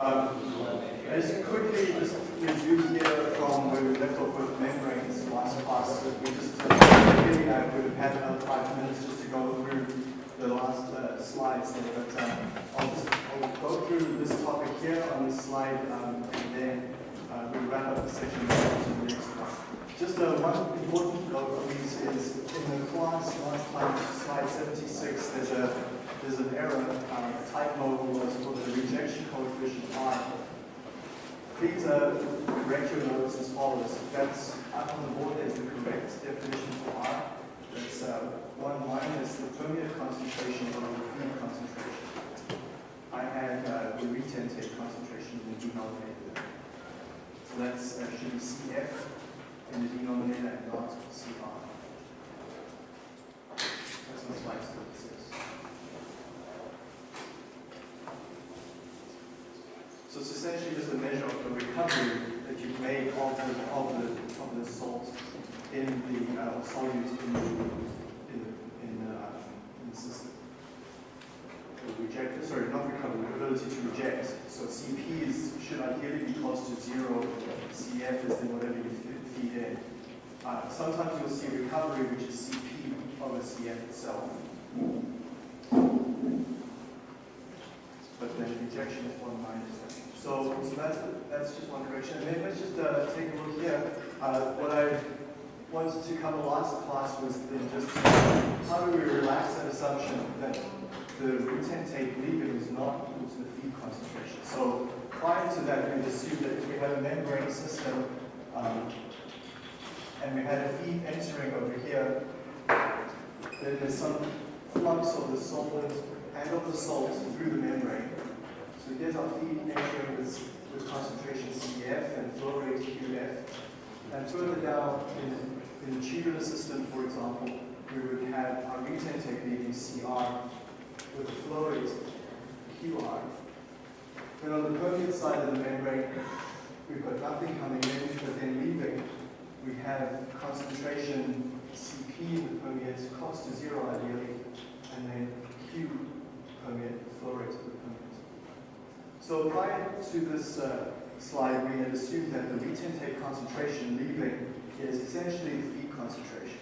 Um, as quickly just review here from where we left off with membranes last class, we just really would have had about five minutes just to go through the last uh, slides there, but um, I'll, just, I'll go through this topic here on this slide um, and then uh, we'll wrap up the section and to the next one. Just uh, one important note, please, is in the class last time, slide 76, there's a there's an error, um, typo was for the rejection coefficient R. Please uh, correct your notes as follows. That's up on the board as the correct definition for R. That's uh, 1 minus the permeate concentration over the feed concentration. I had uh, the retentate concentration in the denominator. So that's be CF in the denominator and not CR. That's what slide 76. So it's essentially just a measure of the recovery that you make of the, of the, of the salt in the uh, solute in the, in in uh, in the system. Reject, sorry, not recovery, ability to reject. So CP is, should ideally be close to zero. CF is then whatever you feed in. Uh, sometimes you'll see recovery, which is CP over CF itself. But then rejection is one minus that. So, so that's, that's then let's just uh, take a look here. Uh, what I wanted to cover last class was just how do we relax that assumption that the retentate leaving is not equal to the feed concentration. So prior to that, we assumed that if we had a membrane system um, and we had a feed entering over here, then there's some flux of the solvent and of the salt through the membrane. So here's our feed entering with, with concentration CF and flow rate QF. And further down in, in the tubular system, for example, we would have our retentate leaving CR with a flow rate QR. Then on the permeate side of the membrane, we've got nothing coming in, but then leaving, we have concentration CP in the permeate close to zero ideally, and then Q permeate, flow rate the. So prior to this uh, slide, we had assumed that the retentate concentration leaving is essentially the feed concentration.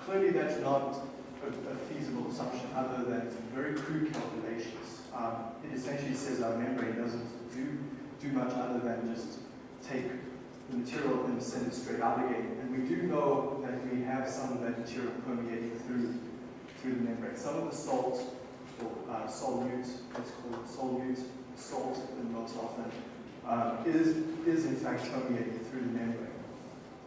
Clearly that's not a, a feasible assumption other than very crude calculations. Um, it essentially says our membrane doesn't do, do much other than just take the material and send it straight out again. And we do know that we have some of that material permeating through, through the membrane. Some of the salt, or uh, solute, let's solute, salt and most often, uh, is, is in fact permeated through the membrane.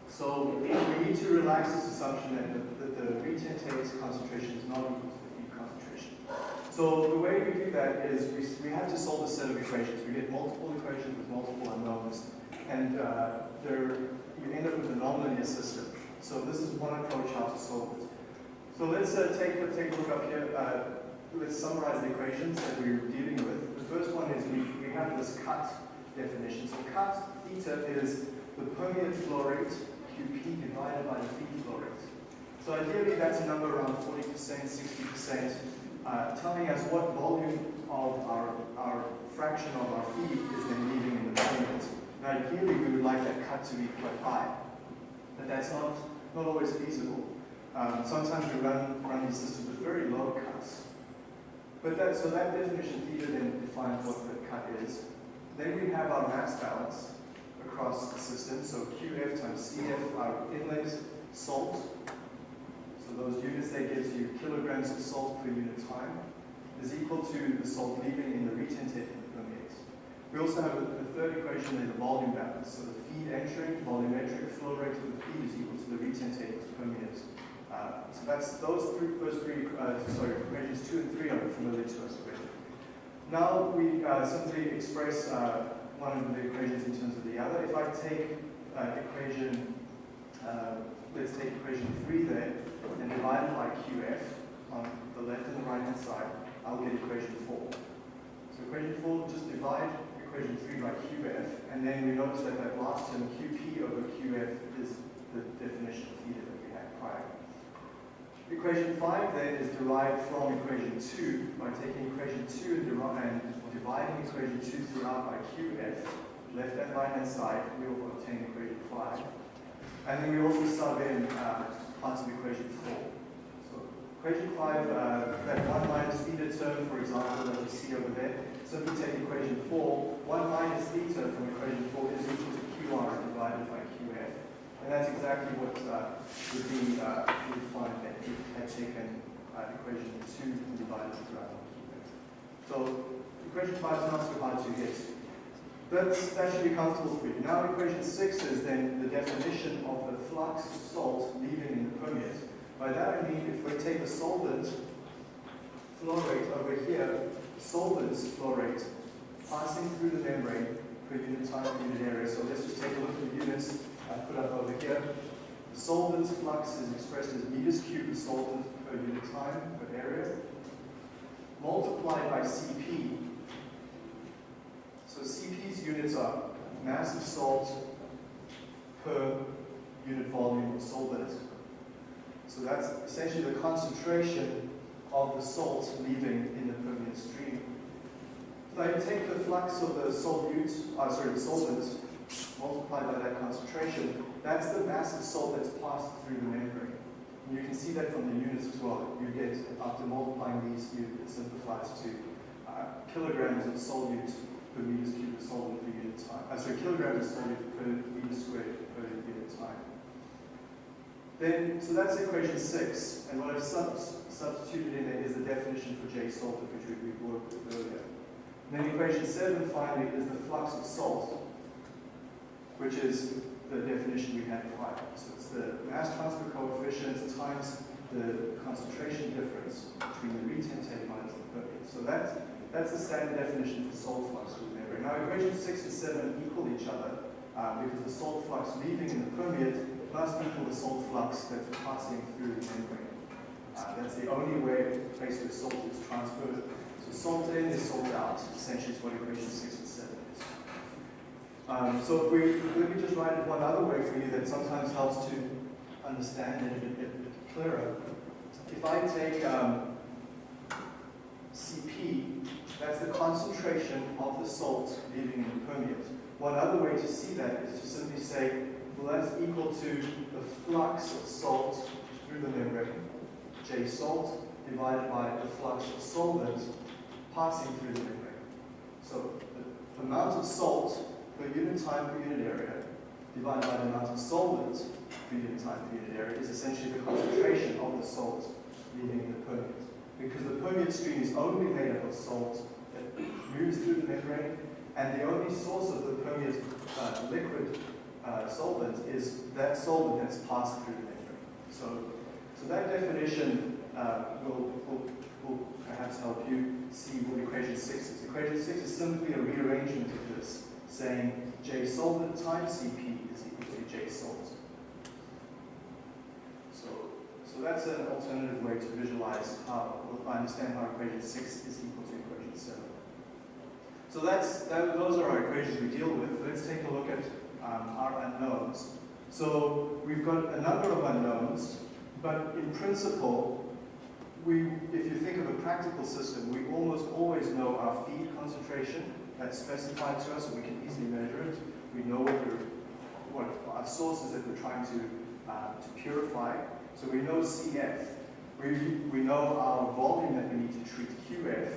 So we need to relax this assumption that the, that the retentate concentration is not equal to the feed concentration. So the way we do that is we, we have to solve a set of equations. We get multiple equations with multiple unknowns, and uh, you end up with a nonlinear system. So this is one approach how to solve it. So let's uh, take, take a look up here. Uh, let's summarize the equations that we're dealing with. The first one is we, we have this cut definition. So cut theta is the permeate flow rate QP divided by the feed flow rate. So ideally that's a number around 40%, 60%, uh, telling us what volume of our, our fraction of our feed is then leaving in the permeate. Now ideally we would like that cut to be quite high, but that's not, not always feasible. Um, sometimes we run, run these systems with very low cuts. But that, so that definition theta then defines what the cut is. Then we have our mass balance across the system. So QF times CF, our inlet salt. So those units that gives you kilograms of salt per unit time is equal to the salt leaving in the retentate permeate. We also have a, a third equation there, the volume balance. So the feed entering, volumetric flow rate of the feed is equal to the retentate permeate. Uh, so that's those three, first three, uh, sorry, equations two and three are familiar to us already. Now we uh, simply express uh, one of the equations in terms of the other. If I take equation, let's take equation three there and divide it by QF on the left and the right hand side, I'll get equation four. So equation four, just divide equation three by QF, and then we notice that that last term QP over QF is the definition of theta that we had prior. Equation 5 then is derived from equation 2 by taking equation 2 and, and dividing equation 2 throughout by QF, left and right hand side, we will obtain equation 5. And then we also sub in uh, parts of equation 4. So equation 5, uh, that 1 minus theta term, for example, that you see over there, simply take equation 4, 1 minus theta from equation 4 is equal to QR divided by. And that's exactly what uh, would be uh, defined that we had taken uh, equation 2 and divided throughout. So equation 5 is not so hard to get. That's, that should be comfortable for you. Now equation 6 is then the definition of the flux of salt leaving in the permeate. By that I mean if we take a solvent flow rate over here, solvent's flow rate passing through the membrane per unit time unit area. So let's just take a look at the units I put up over here. The solvent's flux is expressed as meters cubed of solvent per unit time per area multiplied by Cp. So Cp's units are mass of salt per unit volume of solvent. So that's essentially the concentration of the salt leaving in the permeate stream. So I take the flux of the solute, uh, sorry, the solvent, multiplied by that concentration, that's the mass of salt that's passed through the membrane. And you can see that from the units as well. You get, after multiplying these, you, it simplifies to uh, kilograms of solute per meter cubed of solvent per unit time. Uh, sorry, kilograms of solute per meter squared per unit time. Then, so that's equation six, and what I've sub substituted in there is the definition for J salt, which we, we worked with earlier. And then equation seven, finally, is the flux of salt, which is the definition we had prior. So it's the mass transfer coefficient times the concentration difference between the retentate minus the permeate. So that's, that's the standard definition for salt flux membrane. Now equations 6 and 7 equal each other uh, because the salt flux leaving in the permeate must equal the salt flux that's passing through the membrane. Uh, that's the only way place where salt is transferred. So salt in is salt out, essentially is what equation 6 and 7 is. Um, so if we, let me just write it one other way for you that sometimes helps to understand it a bit, clearer. If I take um, Cp, that's the concentration of the salt leaving in the permeate. One other way to see that is to simply say, well, that's equal to the flux of salt through the membrane, J salt, divided by the flux of solvent passing through the membrane. So the amount of salt per unit time per unit area divided by the amount of solvent per unit time per unit area is essentially the concentration of the salt leaving the permeate. Because the permeate stream is only made up of salt that moves through the membrane, and the only source of the permeate uh, liquid uh, solvent is that solvent that's passed through the membrane. So, so that definition uh, will, will, will perhaps help you see what equation 6 is. Equation 6 is simply a rearrangement saying J solvent times Cp is equal to J salt. So, so that's an alternative way to visualize how, I understand how equation 6 is equal to equation 7. So that's, that, those are our equations we deal with. Let's take a look at um, our unknowns. So we've got a number of unknowns, but in principle, we, if you think of a practical system, we almost always know our feed concentration that's specified to us, so we can easily measure it. We know what, what our sources that we're trying to, uh, to purify. So we know CF. We, we know our volume that we need to treat QF.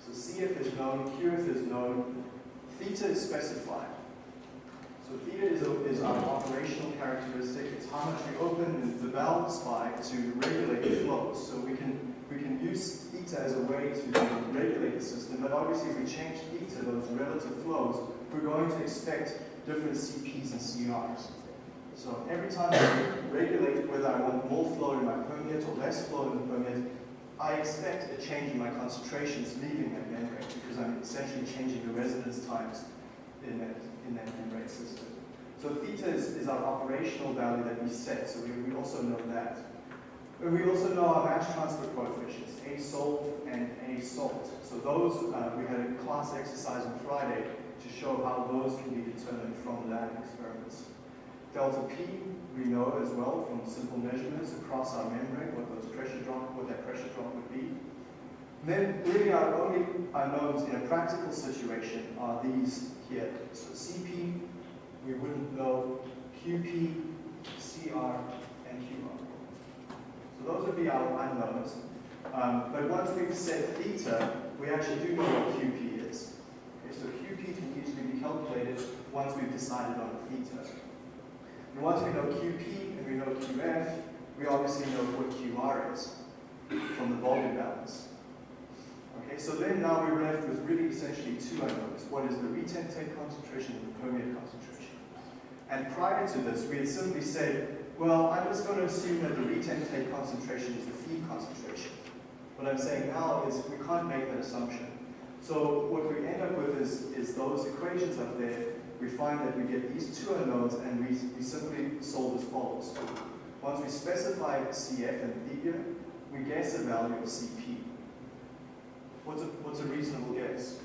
So CF is known, QF is known, theta is specified. So theta is, a, is our operational characteristic. It's how much we open the valves by to regulate the flows. So we can, we can use theta as a way to regulate the system, but obviously if we change theta, those relative flows, we're going to expect different CPs and CRs. So every time I regulate whether I want more flow in my permeate or less flow in the permeate, I expect a change in my concentrations leaving that membrane because I'm essentially changing the residence times in that, in that membrane system. So theta is, is our operational value that we set, so we, we also know that. But we also know our mass transfer coefficients, A salt and A salt. So those, uh, we had a class exercise on Friday to show how those can be determined from lab experiments. Delta P, we know as well from simple measurements across our membrane what those pressure drop, what that pressure drop would be. then really our only unknowns in a practical situation are these here. So CP, we wouldn't know QP, CR, those would be our unknowns. Um, but once we've set theta, we actually do know what QP is. Okay, so QP can easily be calculated once we've decided on theta. And once we know QP and we know QF, we obviously know what QR is from the volume balance. Okay, so then now we're left with really essentially two unknowns. What is the retentate concentration and the permeate concentration? And prior to this, we had simply said, well, I'm just going to assume that the retentate concentration is the feed concentration. What I'm saying now is we can't make that assumption. So what we end up with is, is those equations up there. We find that we get these two unknowns and we, we simply solve as follows. Once we specify CF and theta, we guess a value of CP. What's a, what's a reasonable guess?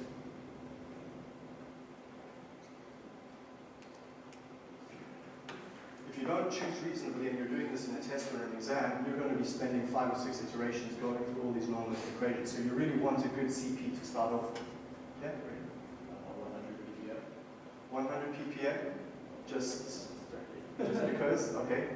If you don't choose reasonably and you're doing this in a test or an exam, you're going to be spending five or six iterations going through all these non equations. So you really want a good CP to start off with. Yeah, great. 100 ppm? Just, just because? Okay.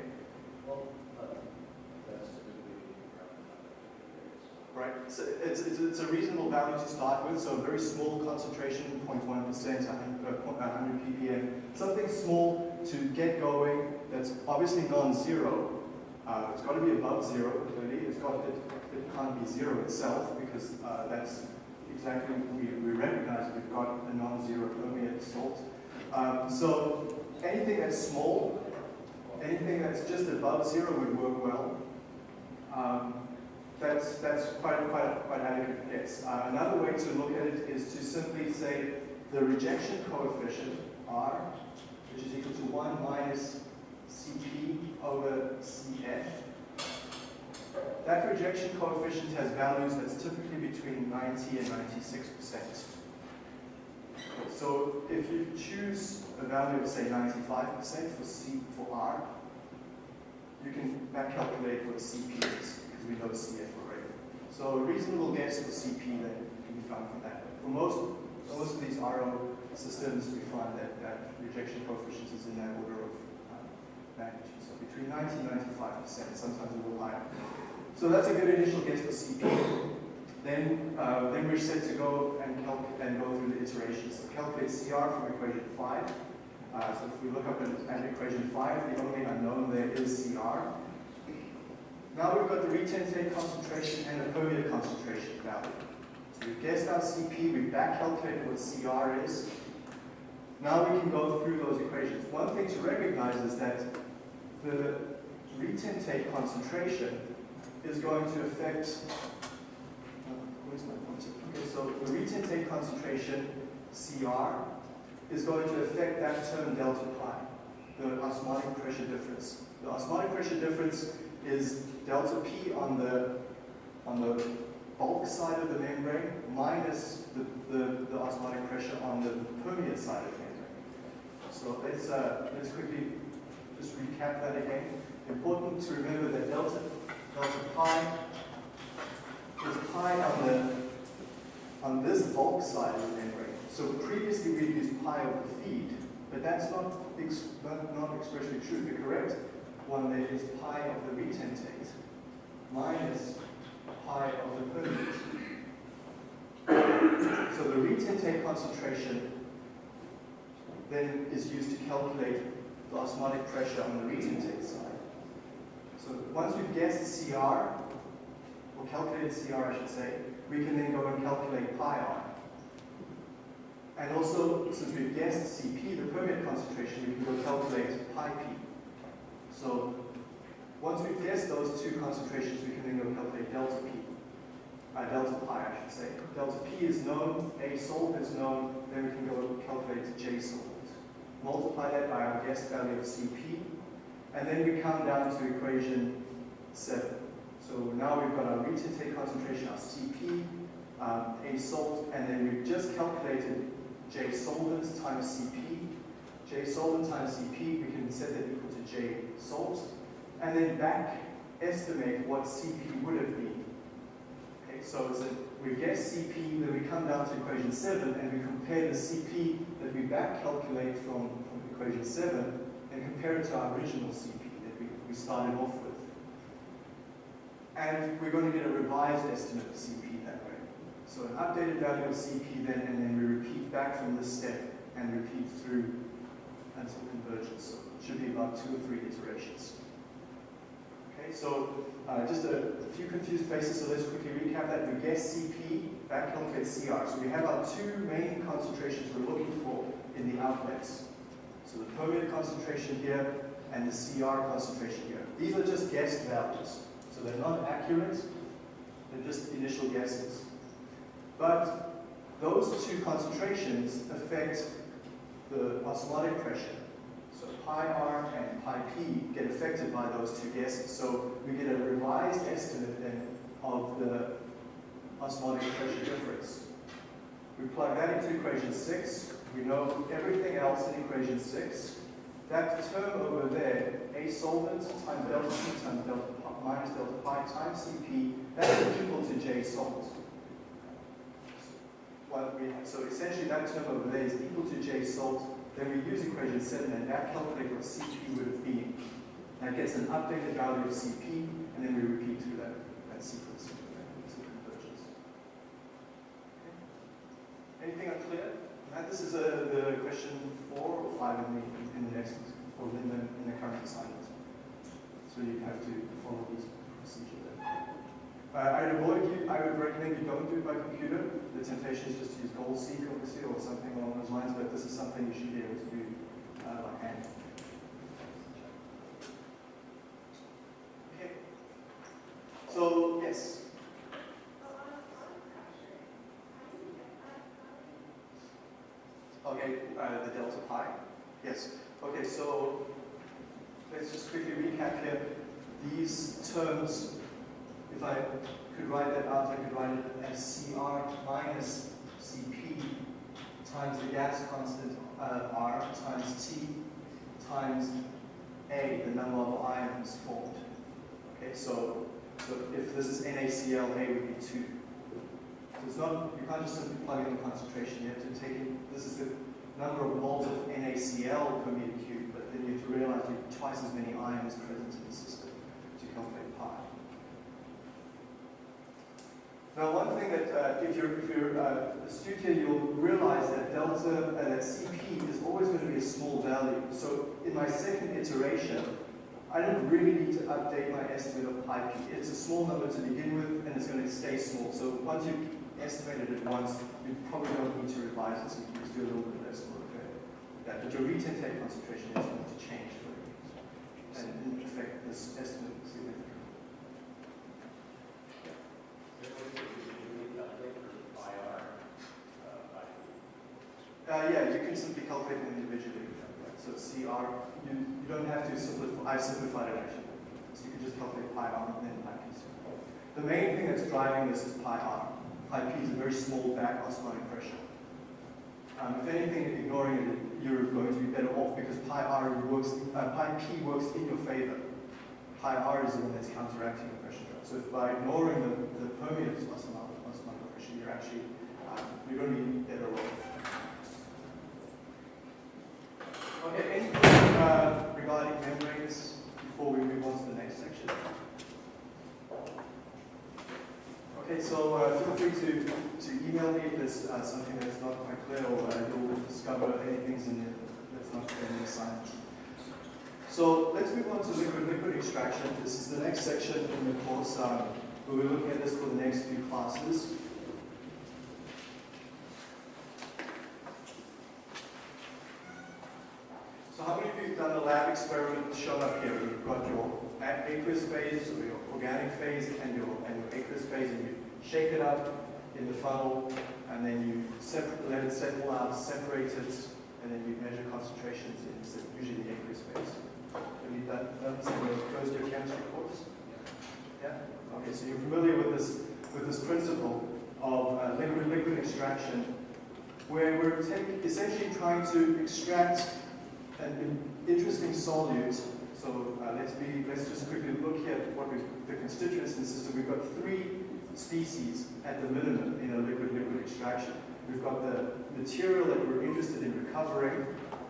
Right, so it's, it's, it's, a reasonable value to start with, so a very small concentration, 0.1%, 100, 100 ppm, something small to get going that's obviously non-zero. Uh, it's got to be above zero, clearly. It's got, it, it can't be zero itself because uh, that's exactly, we, we recognize we've got a non-zero permeate salt. Um, so anything that's small, anything that's just above zero would work well. Um, that's, that's quite, quite, quite adequate guess. Uh, another way to look at it is to simply say the rejection coefficient, R, which is equal to 1 minus Cp over Cf. That rejection coefficient has values that's typically between 90 and 96 percent. So if you choose a value of say 95% for C for R, you can back calculate what CP is we know CF already. So a reasonable guess for CP then can be found from that. For most most of these RO systems, we find that that rejection coefficient is in that order of uh, magnitude. So between 90 and 95%, sometimes a little higher. So that's a good initial guess for CP. Then, uh, then we're set to go and, and go through the iterations. So calculate CR from equation 5. Uh, so if we look up at, equation 5, the only unknown there is CR. Now we've got the retentate concentration and the permeate concentration value. So we've guessed our CP, we've back calculated what CR is. Now we can go through those equations. One thing to recognize is that the retentate concentration is going to affect uh, where's my pointer? Okay, so the retentate concentration, CR, is going to affect that term delta pi, the osmotic pressure difference. The osmotic pressure difference is delta P on the, on the bulk side of the membrane minus the, the, the osmotic pressure on the permeate side of the membrane. So let's, uh, let's quickly just recap that again. Important to remember that delta, delta pi is pi on the on this bulk side of the membrane. So previously we used pi over feed, but that's not, ex not, not expressly true. The correct one there is pi of the retentate minus pi of the permeate. So the retentate concentration then is used to calculate the osmotic pressure on the retentate side. So once we've guessed CR, or calculated CR I should say, we can then go and calculate pi r. And also, since we've guessed Cp, the permeate concentration, we can go calculate pi p. So once we've guessed those two concentrations, we can then go calculate delta p. Uh, delta pi, I should say. Delta p is known, A solvent is known, then we can go calculate J solvent. Multiply that by our guess value of Cp, and then we come down to equation 7. So now we've got our retentate concentration, our Cp, um, A salt, and then we've just calculated J solvent times Cp. J solvent times Cp, we can set that equal to J salt, and then back estimate what Cp would have been. Okay, so a, we guess CP, then we come down to equation 7 and we compare the CP that we back calculate from, from equation 7 and compare it to our original CP that we, we started off with. And we're going to get a revised estimate of CP that way. So an updated value of CP then, and then we repeat back from this step and repeat through until convergence. Should be about two or three iterations. Okay, so uh, just a, a, few confused faces, so let's quickly recap that. We guess CP, back calculate CR. So we have our two main concentrations we're looking for in the outlets. So the permeate concentration here and the CR concentration here. These are just guessed values. So they're not accurate, they're just initial guesses. But those two concentrations affect the osmotic pressure. So pi r and pi p get affected by those two guesses. So we get a revised estimate then of the osmotic pressure difference. We plug that into equation 6. We know everything else in equation 6. That term over there, A solvent times delta T times delta minus delta pi times Cp, that's equal to J salt. What we have, so essentially that term over there is equal to J salt. Then we use equation 7 and that calculate what Cp would have been. That gets an updated value of Cp, and then we repeat through that, that sequence. Okay. Anything unclear? And this is a, the question four or five in the, in the next, or in the, in the current assignment. So you have to follow this procedure there. Uh, I avoid you, I would recommend you don't do it by computer. The temptation is just to use GoalSeek, obviously, or something along those lines, but this is something you should be able to do uh, by hand. Okay. So, yes. Okay, uh, the delta pi. Yes. Okay, so let's just quickly recap here. These terms, if I could write that out, I could write it as CR minus CP times the gas constant uh, R times T times A, the number of ions formed. Okay, so, so if this is NaCl, A would be 2. So it's not, you can't just simply plug in the concentration, you have to take in, this is the number of moles of NaCl per meter cubed, but then you have to realize you have twice as many ions present in the system to calculate pi. Now, one thing that uh, if you're, if you're uh, astute here, you'll realize that delta, uh, Cp is always going to be a small value. So in my second iteration, I don't really need to update my estimate of pi p. It's a small number to begin with, and it's going to stay small. So once you've estimated it once, you probably don't need to revise it, so you can just do a little bit less work there. That, but your retentate concentration is going to change and affect this estimate significantly. Uh, yeah, you simply calculate them individually. So CR, you, you don't have to simplify, I simplified it actually. So you can just calculate pi r and then pi p. The main thing that's driving this is pi r. Pi p is a very small back osmotic pressure. Um, if anything, ignoring it, you're going to be better off because pi r works, uh, pi p works in your favor. Pi r is the one that's counteracting the pressure drop. So if by ignoring the, the osmotic, osmotic pressure, you're actually, um, you're going to be better off. Okay, any questions uh, regarding membranes before we move on to the next section? Okay, so uh, feel free to, to email me if there's uh, something that's not quite clear or uh, you'll discover anything in it that's not clear in the assignment. So let's move on to liquid-liquid extraction. This is the next section in the course. Um, we'll be looking at this for the next few classes. So how many of you have done the lab experiment shown up here? You've got your aqueous phase, or your organic phase, and your, and your aqueous phase, and you shake it up in the funnel, and then you let it settle out, separate it, and then you measure concentrations in usually the aqueous phase. Have you done, done first year chemistry course? Yeah? Okay, so you're familiar with this, with this principle of uh, liquid-liquid extraction, where we're essentially trying to extract interesting solute. So uh, let's be let's just quickly look here at what we the constituents in the system. We've got three species at the minimum in a liquid-liquid extraction. We've got the material that we're interested in recovering,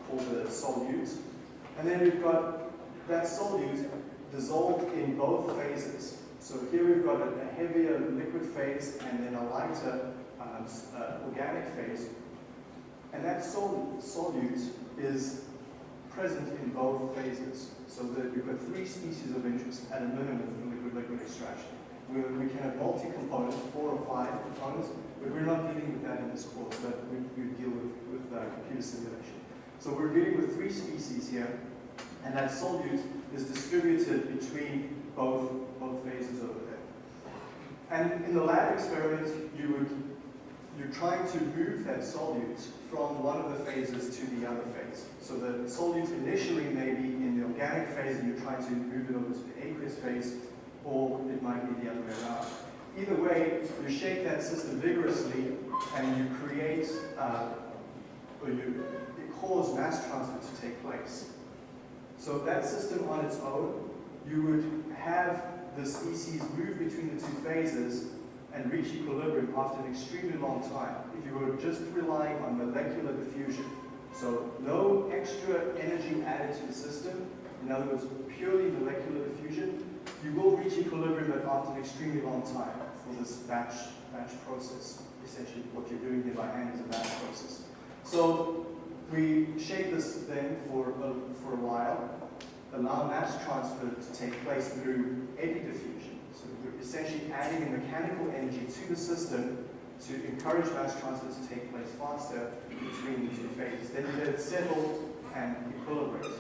called the solute, and then we've got that solute dissolved in both phases. So here we've got a, a heavier liquid phase and then a lighter um, uh, organic phase. And that sol solute is present in both phases. So that you've got three species of interest at a minimum in liquid-liquid extraction. We, we can have multi-components, four or five components, but we're not dealing with that in this course, but we, we deal with, with uh, computer simulation. So we're dealing with three species here, and that solute is distributed between both, both phases over there. And in the lab experiment, you would, you're trying to move that solute from one of the phases to the other phase. So the solute initially may be in the organic phase and you're trying to move it over to the aqueous phase, or it might be the other way around. Either way, you shake that system vigorously and you create, uh, or you cause mass transfer to take place. So that system on its own, you would have the species move between the two phases and reach equilibrium after an extremely long time if you were just relying on molecular diffusion. So no extra energy added to the system, in other words, purely molecular diffusion, you will reach equilibrium after an extremely long time for this batch, batch process. Essentially what you're doing here by hand is a batch process. So we shake this then for a, for a while, allow mass transfer to take place through eddy diffusion. So we're essentially adding a mechanical energy to the system to encourage mass transfer to take place faster between these two phases. Then you let it settle and equilibrate.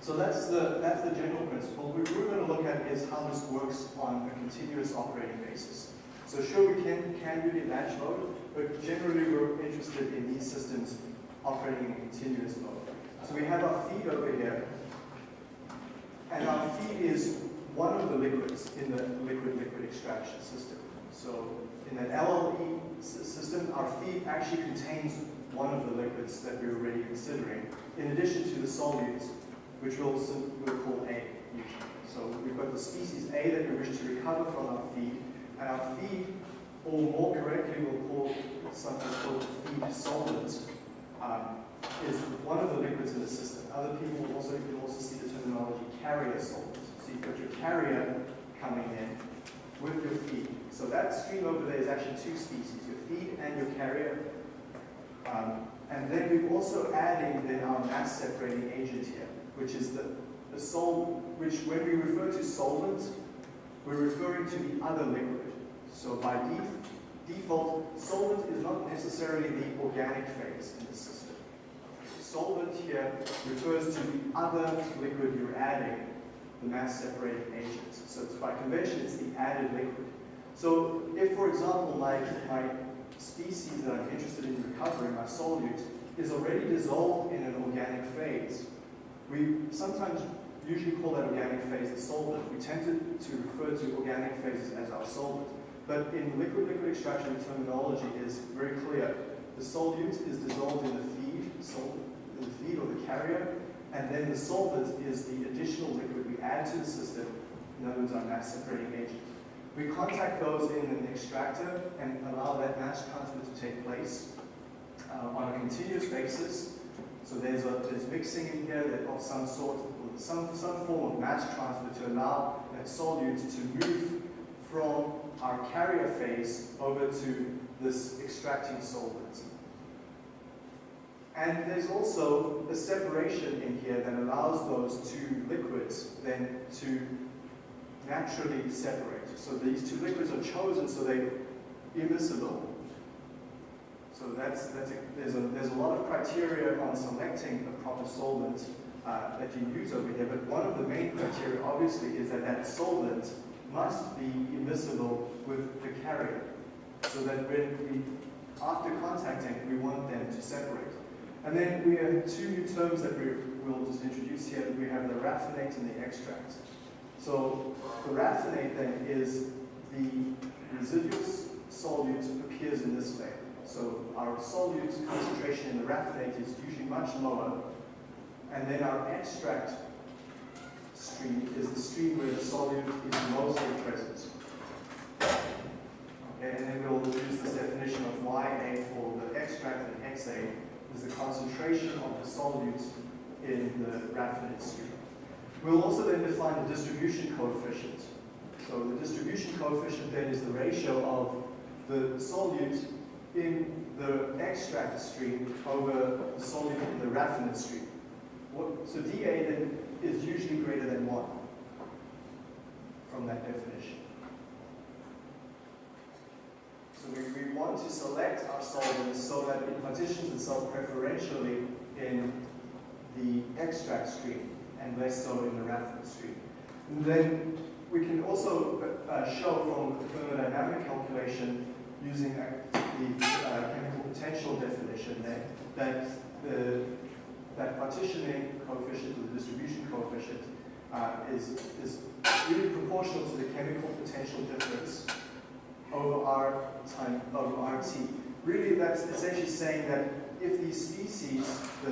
So that's the, that's the general principle. What we're going to look at is how this works on a continuous operating basis. So sure, we can, can do it in batch mode, but generally we're interested in these systems operating in continuous mode. So we have our feed over here, and our feed is one of the liquids in the liquid-liquid extraction system. So in an LLE system, our feed actually contains one of the liquids that we're already considering, in addition to the solutes, which we'll, we'll call A. So we've got the species A that we wish to recover from our feed, and our feed, or more correctly, we'll call something called feed solvent, um, is one of the liquids in the system. Other people also, you can also see the terminology carrier solvent. Got your carrier coming in with your feed. So that stream over there is actually two species, your feed and your carrier. Um, and then we're also adding then our mass separating agent here, which is the, the sol, which when we refer to solvent, we're referring to the other liquid. So by def default, solvent is not necessarily the organic phase in the system. Solvent here refers to the other liquid you're adding, the mass separating agent. So by convention, it's the added liquid. So if, for example, my, my species that I'm interested in recovering, my solute, is already dissolved in an organic phase, we sometimes usually call that organic phase the solvent. We tend to, to refer to organic phases as our solvent. But in liquid-liquid extraction, the terminology is very clear. The solute is dissolved in the feed, in the feed or the carrier, and then the solvent is the additional liquid add to the system, words, our mass separating agent. We contact those in an extractor and allow that mass transfer to take place uh, on a continuous basis. So there's, a, there's mixing in here that of some sort, some, some form of mass transfer to allow that solute to move from our carrier phase over to this extracting solvent. And there's also a separation in here that allows those two liquids then to naturally separate. So these two liquids are chosen so they're immiscible. So that's, that's a, there's, a, there's a lot of criteria on selecting a proper solvent uh, that you use over here, but one of the main criteria obviously is that that solvent must be immiscible with the carrier so that when we, after contacting, we want them to separate. And then we have two new terms that we will just introduce here. We have the raffinate and the extract. So the raffinate then is the residual solute appears in this way. So our solute concentration in the raffinate is usually much lower. And then our extract stream is the stream where the solute is mostly present. Okay, and then we'll use this definition of YA for the extract and XA is the concentration of the solute in the raffinate stream. We'll also then define the distribution coefficient. So the distribution coefficient then is the ratio of the solute in the extract stream over the solute in the raffinate stream. What, so dA then is usually greater than 1 from that definition. So we, we want to select our solvents so that it partitions itself preferentially in the extract stream and less so in the raffinate stream. And then we can also uh, show from the thermodynamic calculation using the uh, chemical potential definition there that the that partitioning coefficient or the distribution coefficient uh, is, is really proportional to the chemical potential difference over R time over RT. Really, that's essentially saying that if these species, the,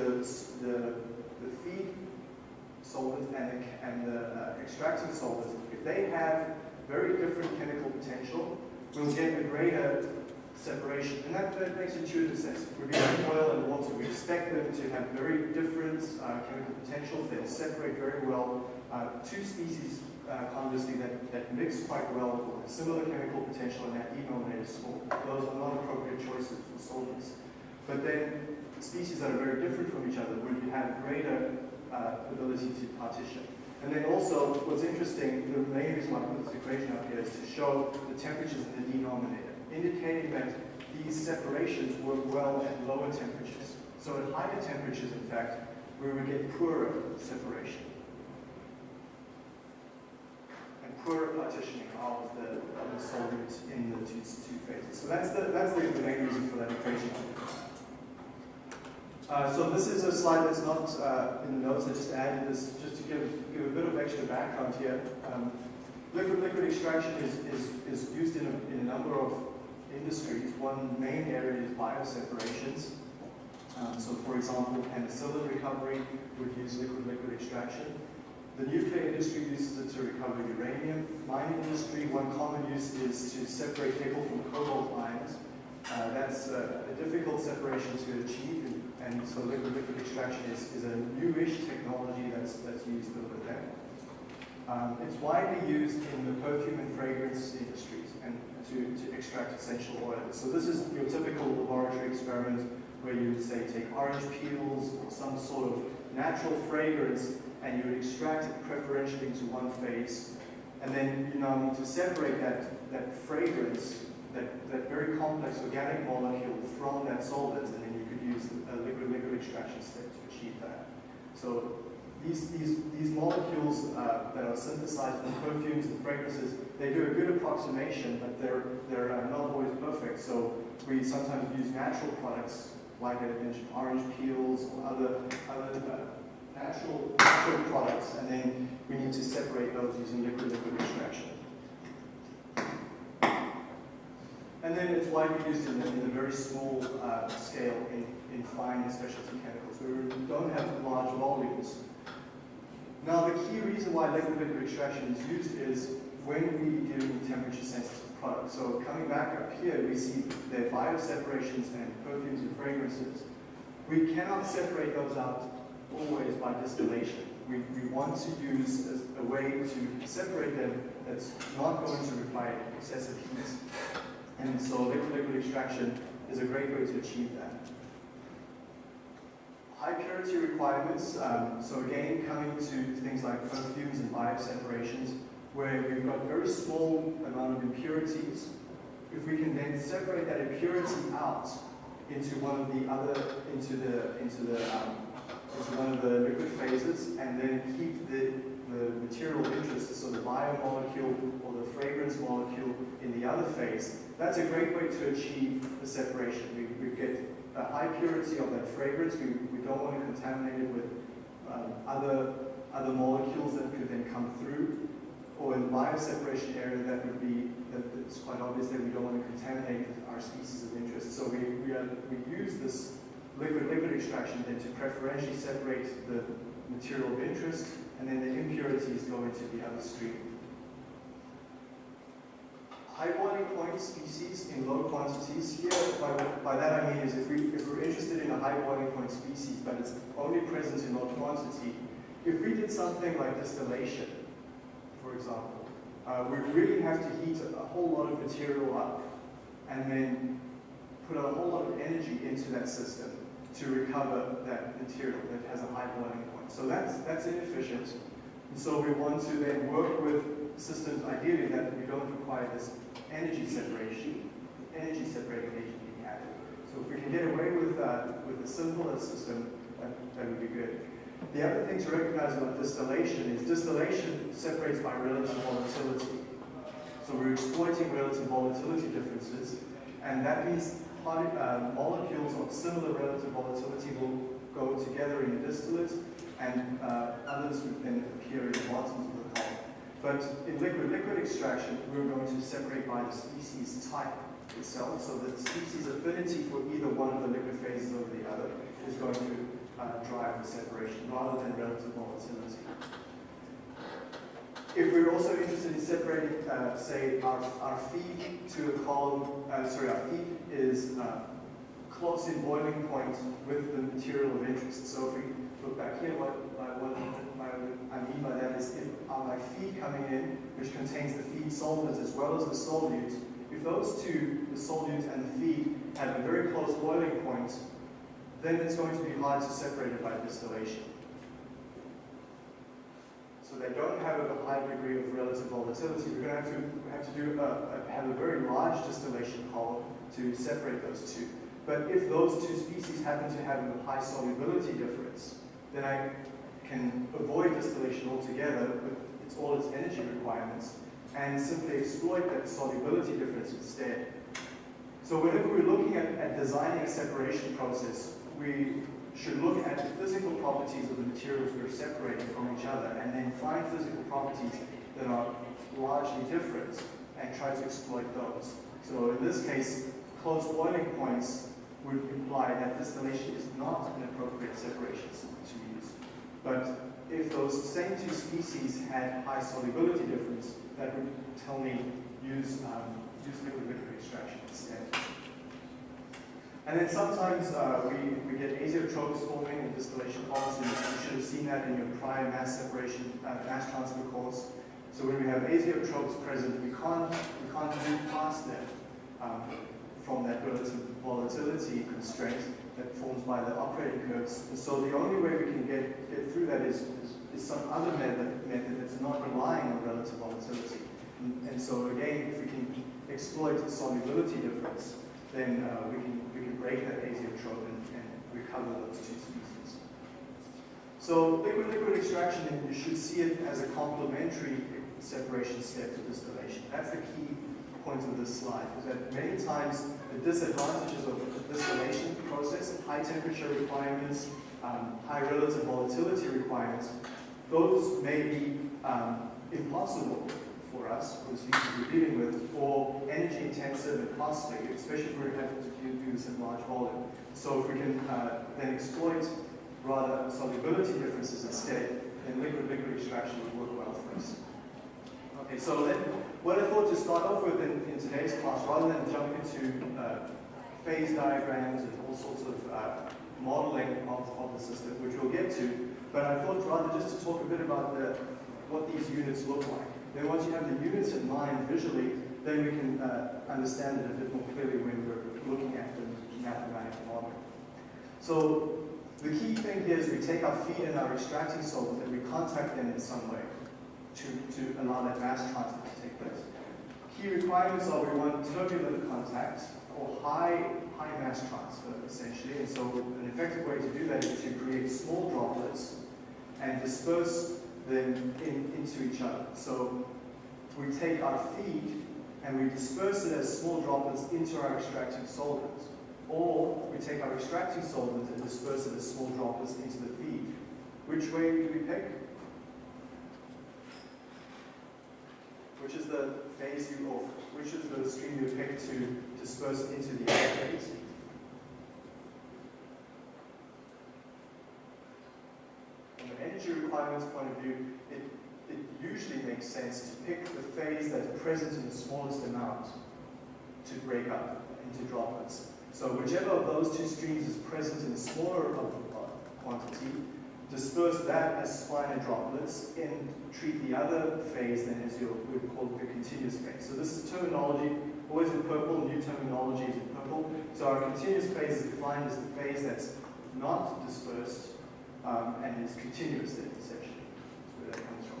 the, the feed solvent and the, and the uh, extracting solvent, if they have very different chemical potential, we'll get a greater separation. And that, that makes intuitive sense. If we're using oil and water. We expect them to have very different uh, chemical potentials. They'll separate very well. Uh, two species, uh, conversely, that, that mix quite well with similar chemical potential and that denominator. Those are not appropriate choices for solvents. But then species that are very different from each other would have greater uh, ability to partition. And then also, what's interesting, the main reason why I put this equation up here is to show the temperatures in the denominator indicating that these separations work well at lower temperatures. So at higher temperatures, in fact, we would get poorer separation. Poorer partitioning of the, of the in the two, two phases. So that's the, that's the, the main reason for that equation. Uh, so this is a slide that's not uh, in the notes. I just added this just to give, give a bit of extra background here. Um, liquid liquid extraction is, is, is used in a, in a number of industries. One main area is bioseparations. Um, so for example, penicillin recovery would use liquid-liquid extraction. The nuclear industry uses it to recover uranium. Mining industry, one common use is to separate nickel from cobalt ions. Uh, that's uh, a difficult separation to achieve, and, and so liquid-liquid extraction is, is a newish technology that's, that's used over there. Um, it's widely used in the perfume and fragrance industries and to, to extract essential oils. So this is your typical laboratory experiment where you would say take orange peels or some sort of natural fragrance and you would extract it preferentially into one phase. And then you now need to separate that, that fragrance, that, that very complex organic molecule from that solvent, and then you could use a liquid-liquid extraction step to achieve that. So these, these, these molecules uh, that are synthesized in perfumes and fragrances, they do a good approximation, but they're, they're uh, not always perfect. So we sometimes use natural products, like I mentioned, orange peels or other, other uh, natural, natural products, and then we need to separate those using liquid-liquid extraction. And then it's widely used in in the very small uh, scale in, in fine and specialty chemicals. Where we don't have large volumes, now, the key reason why liquid-liquid extraction is used is when we with temperature-sensitive products. So coming back up here, we see their bioseparations and perfumes and fragrances. We cannot separate those out always by distillation. We, we want to use a, a way to separate them that's not going to require excessive heat. And so liquid-liquid extraction is a great way to achieve that high purity requirements. Um, so again, coming to things like perfumes and bioseparations, where we've got very small amount of impurities. If we can then separate that impurity out into one of the other, into the, into the, um, one of the liquid phases, and then keep the, the material interest, so the biomolecule or the fragrance molecule in the other phase, that's a great way to achieve the separation. We, we get a high purity of that fragrance. We, we don't want to contaminate it with um, other, other molecules that could then come through. Or in the bioseparation area, that would be, that it's quite obvious that we don't want to contaminate our species of interest. So we, we, are, we use this liquid-liquid extraction then to preferentially separate the material of interest, and then the impurities go into the other stream. high boiling point species in low quantities. Here, by, by that I mean is if, we, if we're interested in a high boiling point species, but it's only present in low quantity, if we did something like distillation, for example, uh, we really have to heat a, a whole lot of material up and then put a whole lot of energy into that system to recover that material that has a high boiling point. So that's, that's inefficient. And so we want to then work with systems ideally that we don't require this energy separation, energy separating agent being added. So if we can get away with, uh, with a simpler system, that, that would be good. The other thing to recognize about distillation is distillation separates by relative volatility. So we're exploiting relative volatility differences, and that means uh, molecules of similar relative volatility will go together in a distillate, and uh, others would then appear in the bottom of the column. But in liquid-liquid extraction, we're going to separate by the species type itself, so the species affinity for either one of the liquid phases over the other is going to uh, drive the separation rather than relative volatility. If we're also interested in separating, uh, say, our, our feed to a column, uh, sorry, our feed is uh, close in boiling point with the material of interest. So if we look back here, what, what I mean by that is if my feed coming in, which contains the feed solvent as well as the solute, if those two, the solute and the feed, have a very close boiling point, then it's going to be hard to separate it by distillation. They don't have a high degree of relative volatility. We're going to have to, have to do a, a, have a very large distillation column to separate those two. But if those two species happen to have a high solubility difference, then I can avoid distillation altogether with its, all its energy requirements and simply exploit that solubility difference instead. So whenever we're looking at, at designing a separation process, we should look at the physical properties of the materials we're separating from each other and then find physical properties that are largely different and try to exploit those. So in this case, close boiling points would imply that distillation is not an appropriate separation to use. But if those same two species had high solubility difference, that would tell me use, um, use liquid-liquid extraction instead. And then sometimes uh, we, we get azeotropes forming in distillation columns, you should have seen that in your prior mass separation, uh, mass transfer course. So when we have azeotropes present, we can't, we can't move past them um, from that relative volatility constraint that forms by the operating curves. And so the only way we can get, get through that is, is, is some other method, method that's not relying on relative volatility. And, and so again, if we can exploit the solubility difference, then uh, we can break that azeotrope and, and recover those two species. So liquid-liquid extraction, you should see it as a complementary separation step to distillation. That's the key point of this slide, is that many times the disadvantages of the distillation process, high temperature requirements, um, high relative volatility requirements, those may be um, impossible for us, for the species we're dealing with, or energy intensive and costly, especially if we're having to do this in large volume. So if we can uh, then exploit rather solubility differences instead, then liquid-liquid extraction would work well for us. Okay, so then what I thought to start off with in, in today's class, rather than jump into uh, phase diagrams and all sorts of uh, modeling of, of the system, which we'll get to, but I thought rather just to talk a bit about the, what these units look like. Then once you have the units in mind visually, then we can uh, understand it a bit more clearly when we're looking at the mathematical model. So the key thing here is we take our feed and our extracting solvent and we contact them in some way to, to allow that mass transfer to take place. Key requirements are we want turbulent contact or high, high mass transfer, essentially. And so an effective way to do that is to create small droplets and disperse them in, into each other. So we take our feed and we disperse it as small droplets into our extracting solvent. Or we take our extracting solvent and disperse it as small droplets into the feed. Which way do we pick? which is the phase you, or which is the stream you pick to disperse into the other phase. From an energy requirements point of view, usually makes sense to pick the phase that's present in the smallest amount to break up into droplets. So whichever of those two streams is present in the smaller quantity, disperse that as finer droplets and treat the other phase then as your, we call the continuous phase. So this is terminology, always in purple, new terminology is in purple. So our continuous phase is defined as the phase that's not dispersed um, and is continuous then, essentially. That's where that comes from.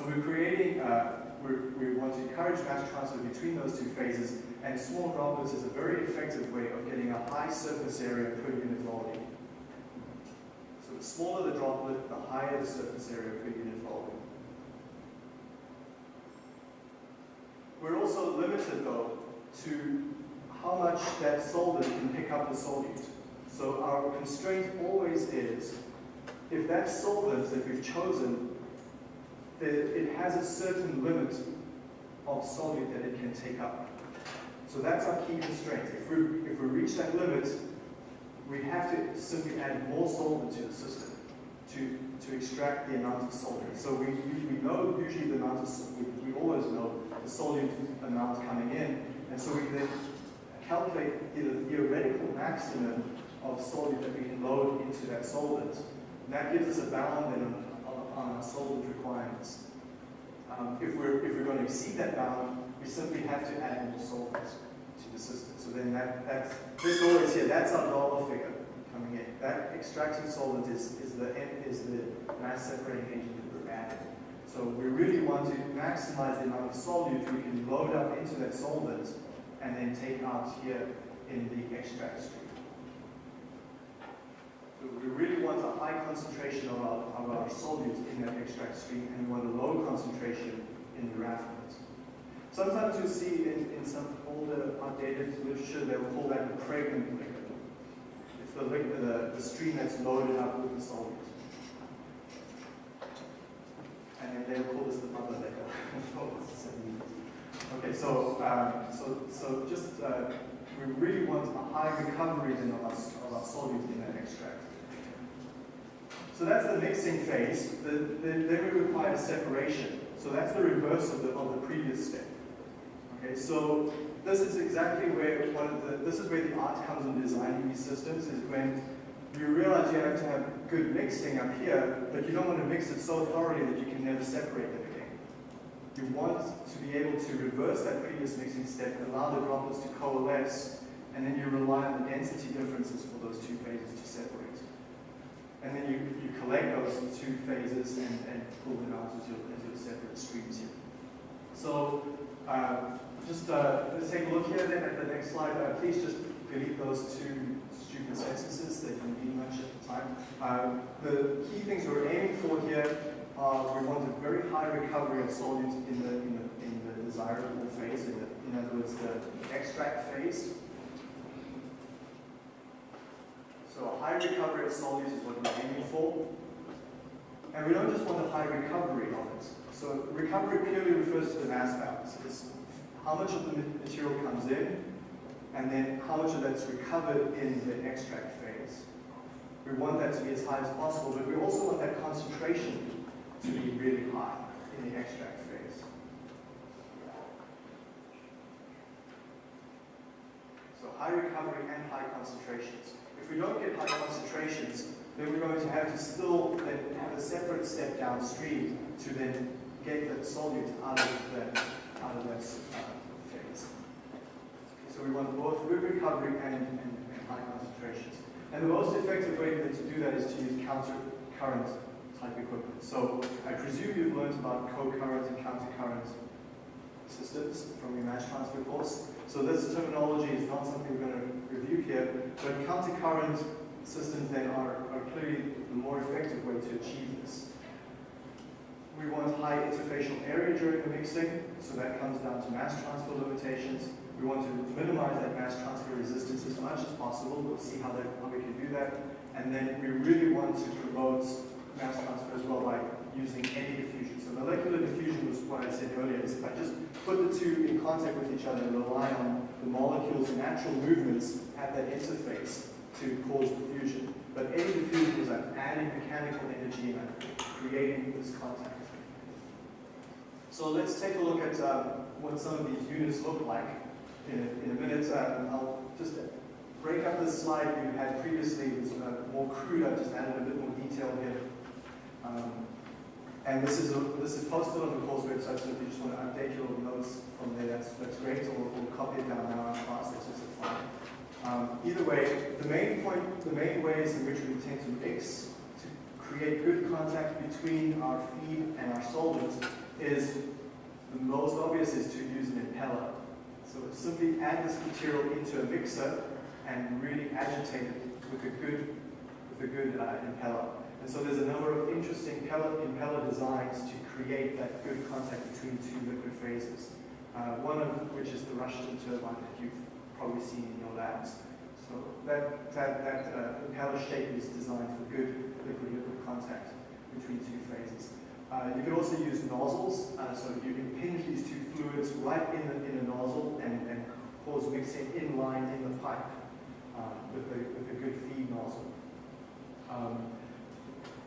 So we're creating, uh, we're, we want to encourage mass transfer between those two phases, and small droplets is a very effective way of getting a high surface area per unit volume. So the smaller the droplet, the higher the surface area per unit volume. We're also limited, though, to how much that solvent can pick up the solute. So our constraint always is, if that solvent that we've chosen, that it has a certain limit of solute that it can take up. So that's our key constraint. If we, if we reach that limit, we have to simply add more solvent to the system to, to extract the amount of solvent. So we, we know usually the amount of, we, we always know the solute amount coming in, and so we then calculate the theoretical maximum of solute that we can load into that solvent. And that gives us a bound then our solvent requirements. Um, if, we're, if we're going to exceed that bound, we simply have to add more solvents to the system. So then that, that's, this always here, that's our dollar figure coming in. That extracting solvent is, is, the, is the mass separating agent that we're adding. So we really want to maximize the amount of solute we can load up into that solvent and then take out here in the extract stream. We really want a high concentration of our, of our solute in that extract stream and we want a low concentration in the raffinate. Sometimes you'll see in, in some older outdated literature they will call that the pregnant liquid. It's the, liquid, the, the stream that's loaded up with the solute. And then they'll call this the mother liquor. okay, so, um, so, so just uh, we really want a high recovery of our, of our solute in that extract. So that's the mixing phase. The, the, then we require separation. So that's the reverse of the, of the previous step. Okay, so this is exactly where one of the, this is where the art comes in designing these systems, is when you realize you have to have good mixing up here, but you don't want to mix it so thoroughly that you can never separate them again. You want to be able to reverse that previous mixing step and allow the droplets to coalesce, and then you rely on the density differences for those two phases to separate. And then you, you collect those two phases and, and pull them out into, into separate streams here. So uh, just uh, let's take a look here then at the next slide. Uh, please just delete those two stupid sentences They didn't mean much at the time. Um, the key things we're aiming for here are we want a very high recovery of solutes in the, in the, in the desirable phase, in, the, in other words, the extract phase. So a high recovery of solutes is what we're aiming for. And we don't just want a high recovery of it. So recovery purely refers to the mass balance. It's how much of the material comes in, and then how much of that's recovered in the extract phase. We want that to be as high as possible, but we also want that concentration to be really high in the extract phase. So high recovery and high concentrations. If we don't get high concentrations, then we're going to have to still then have a separate step downstream to then get the solute out of that, out of that uh, phase. So we want both good recovery and, and, and, high concentrations. And the most effective way to do that is to use counter current type equipment. So I presume you've learned about co-current and counter-current systems from your mass transfer course. So this terminology is not something we're going to review here, but counter-current systems then are, are clearly the more effective way to achieve this. We want high interfacial area during the mixing, so that comes down to mass transfer limitations. We want to minimize that mass transfer resistance as much as possible. We'll see how, that, how we can do that. And then we really want to promote mass transfer as well by using any molecular diffusion was what I said earlier, is if I just put the two in contact with each other and rely on the molecule's natural movements at that interface to cause diffusion. But eddy diffusion is like adding mechanical energy and I'm creating this contact. So let's take a look at um, what some of these units look like in a, in a minute. Um, I'll just break up this slide you had previously. It was uh, more crude. I've just added a bit more detail here. Um, and this is, a, this is posted on the course website, so if you just want to update your notes from there, that's, that's great, or, or copy it down now in class, that's also fine. Um, either way, the main point, the main ways in which we tend to mix to create good contact between our feed and our solvent is the most obvious is to use an impeller. So simply add this material into a mixer and really agitate it with a good, with a good uh, impeller. And so there's a number of interesting impeller designs to create that good contact between two liquid phases. Uh, one of which is the Rushton turbine that you've probably seen in your labs. So that, that, that uh, impeller shape is designed for good liquid-liquid contact between two phases. Uh, you can also use nozzles, uh, so you can pinch these two fluids right in, the, in a nozzle and, and cause mixing in line in the pipe uh, with, a, with a good feed nozzle. Um,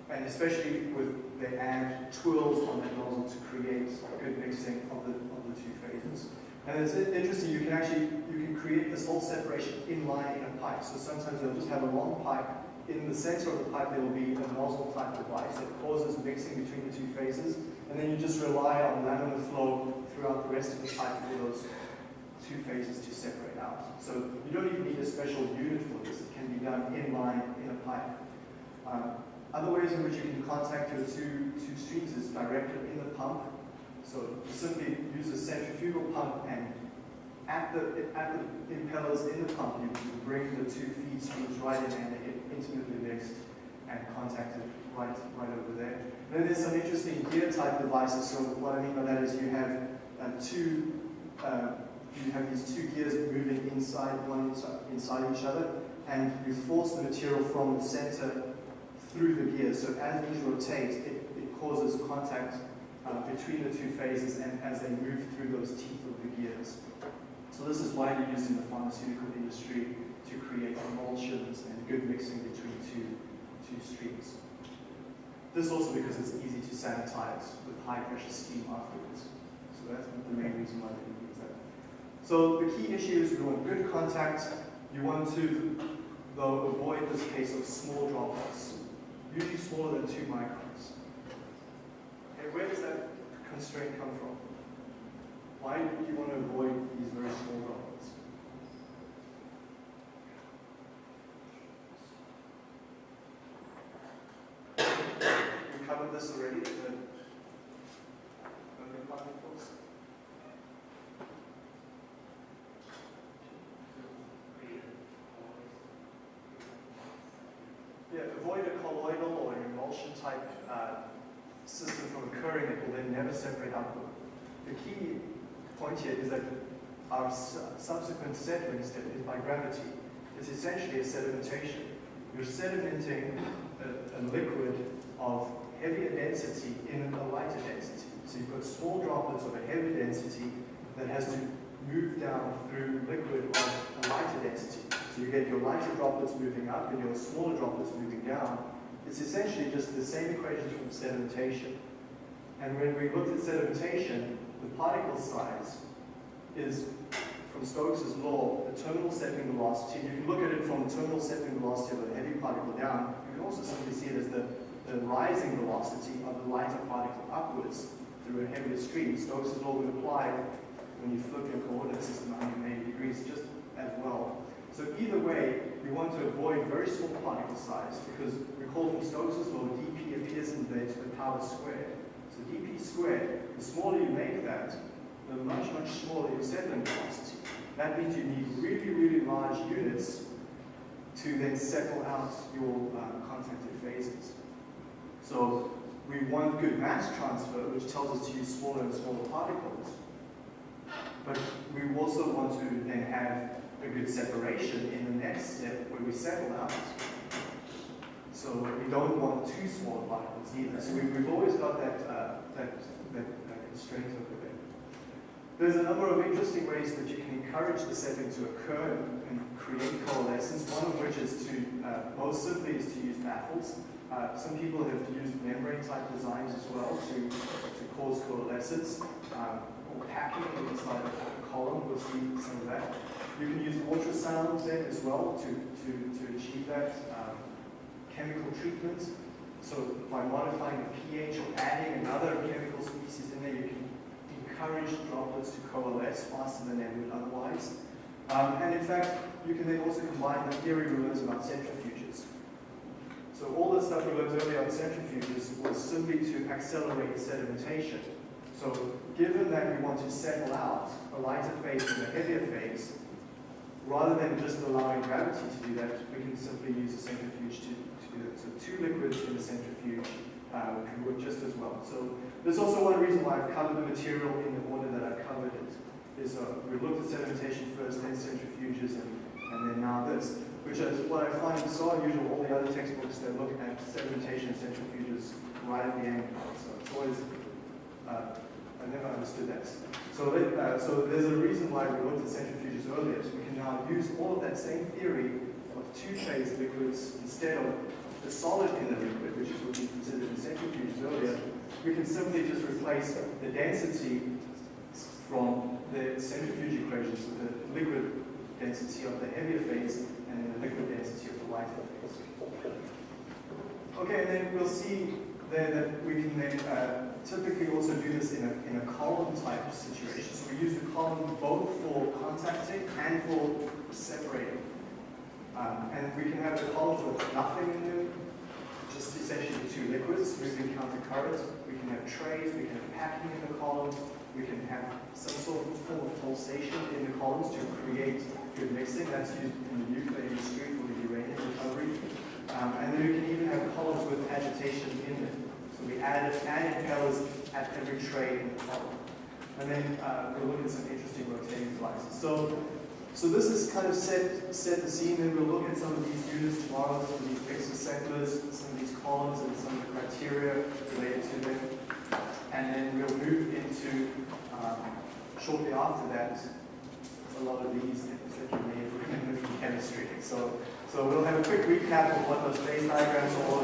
and especially with they add twirls on that nozzle to create good mixing of the, of the two phases. And it's interesting, you can actually, you can create this whole separation in line in a pipe. So sometimes they'll just have a long pipe. In the center of the pipe, there will be a nozzle type device that causes mixing between the two phases. And then you just rely on laminar flow throughout the rest of the pipe for those two phases to separate out. So you don't even need a special unit for this. It can be done in line in a pipe. Um, other ways in which you can contact your two, two streams is directly in the pump. So simply use a centrifugal pump and at the, at the impellers in the pump, you bring the two feed streams right in and they get intimately mixed and contacted right, right over there. Then there's some interesting gear type devices. So what I mean by that is you have uh, two, uh, you have these two gears moving inside, one inside each other, and you force the material from the center through the gears. So as these rotate, it, it causes contact uh, between the two phases and as they move through those teeth of the gears. So this is widely used in the pharmaceutical industry to create emulsions and good mixing between two, two streams. This also because it's easy to sanitize with high pressure steam afterwards. So that's the main reason why they use that. So the key issue is we want good contact. You want to, though, avoid this case of small droplets usually smaller than two microns. Okay, where does that constraint come from? Why do you want to avoid these very small droplets? We covered this already, the particles. Yeah, avoid a colloidal emulsion type uh, system from occurring that will then never separate upward. The key point here is that our su subsequent settling step is by gravity. It's essentially a sedimentation. You're sedimenting a, a liquid of heavier density in a lighter density. So you've got small droplets of a heavy density that has to move down through liquid of a lighter density. So you get your lighter droplets moving up and your smaller droplets moving down. It's essentially just the same equation from sedimentation. And when we looked at sedimentation, the particle size is, from Stokes' law, the terminal settling velocity. You can look at it from the terminal settling velocity of a heavy particle down. You can also simply see it as the, the rising velocity of the lighter particle upwards through a heavier stream. Stokes' law would apply when you flip your coordinate system 180 degrees just as well. So either way, we want to avoid very small particle size because recall from Stokes' law, dp appears in there to the power squared. So dp squared, the smaller you make that, the much, much smaller your settling velocity. That means you need really, really large units to then settle out your uh, contacted phases. So we want good mass transfer, which tells us to use smaller and smaller particles. But we also want to then have a good separation in the next step where we settle out. So we don't want too small particles either. So we, have always got that, uh, that, that, that, constraint over there. There's a number of interesting ways that you can encourage the settling to occur and create coalescence, one of which is to, uh, most simply is to use baffles. Uh, some people have used membrane type designs as well to, to cause coalescence, um, or packing inside a column, we'll see some of that. You can use ultrasound then as well to, to, to achieve that. Um, chemical treatment, so by modifying the pH or adding another chemical species in there, you can encourage droplets to coalesce faster than they would otherwise. Um, and in fact, you can then also combine the theory we learned about centrifuges. So all the stuff we learned earlier on centrifuges was simply to accelerate sedimentation. So given that we want to settle out a lighter phase and a heavier phase, rather than just allowing gravity to do that, we can simply use a centrifuge to, to do that. So two liquids in a centrifuge uh, can work just as well. So there's also one reason why I've covered the material in the order that I've covered it. Is uh, we looked at sedimentation first, then centrifuges, and, and then now this, which is what I find so unusual. All the other textbooks they look at sedimentation and centrifuges right at the end. So it's always uh, I never understood that. So, uh, so there's a reason why we looked at centrifuges earlier. So we can now use all of that same theory of two-phase liquids instead of the solid in the liquid, which is what we considered in centrifuges earlier. We can simply just replace the density from the centrifuge equations with the liquid density of the heavier phase and the liquid density of the lighter phase. Okay, and then we'll see there that we can then uh, typically also do this in a, in a column type situation. So we use the column both for contacting and for separating. Um, and we can have the columns with nothing in them, just essentially two liquids moving counter-current. We can have trays, we can have packing in the columns, we can have some sort of form of pulsation in the columns to create good mixing. That's used in the nuclear industry for the uranium recovery. Um, and then we can even have columns with agitation in them. We add, add impellers at every trade in the column. And then uh, we'll look at some interesting rotating devices. So, so this is kind of set, set the scene, and we'll look at some of these units tomorrow, some of these exocyclers, some of these columns, and some of the criteria related to them. And then we'll move into, um, shortly after that, a lot of these things that you may remember from chemistry. So, so we'll have a quick recap of what those phase diagrams are all